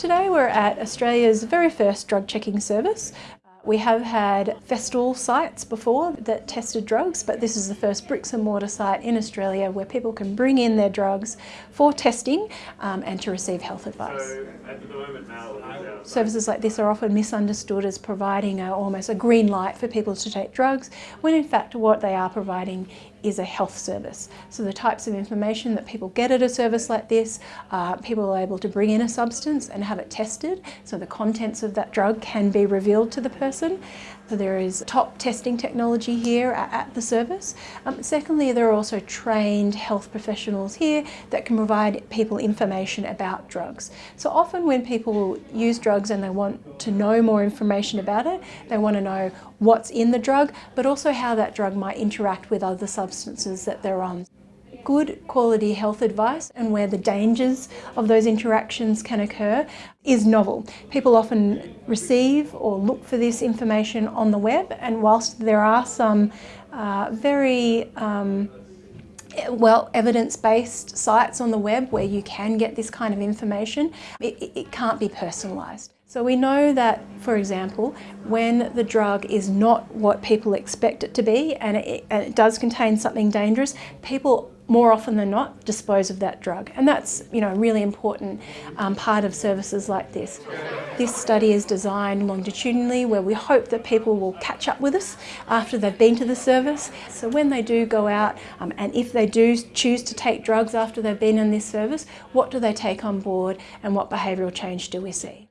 Today we're at Australia's very first drug checking service. We have had festival sites before that tested drugs, but this is the first bricks and mortar site in Australia where people can bring in their drugs for testing um, and to receive health advice. So at the moment now, Services like this are often misunderstood as providing a, almost a green light for people to take drugs, when in fact what they are providing is a health service. So the types of information that people get at a service like this, uh, people are able to bring in a substance and have it tested, so the contents of that drug can be revealed to the person. So there is top testing technology here at, at the service. Um, secondly, there are also trained health professionals here that can provide people information about drugs. So often when people use drugs and they want to know more information about it. They want to know what's in the drug, but also how that drug might interact with other substances that they're on. Good quality health advice and where the dangers of those interactions can occur is novel. People often receive or look for this information on the web and whilst there are some uh, very um, well evidence-based sites on the web where you can get this kind of information, it, it can't be personalised. So we know that, for example, when the drug is not what people expect it to be and it, and it does contain something dangerous, people more often than not dispose of that drug and that's you know a really important um, part of services like this. This study is designed longitudinally where we hope that people will catch up with us after they've been to the service. So when they do go out um, and if they do choose to take drugs after they've been in this service, what do they take on board and what behavioural change do we see?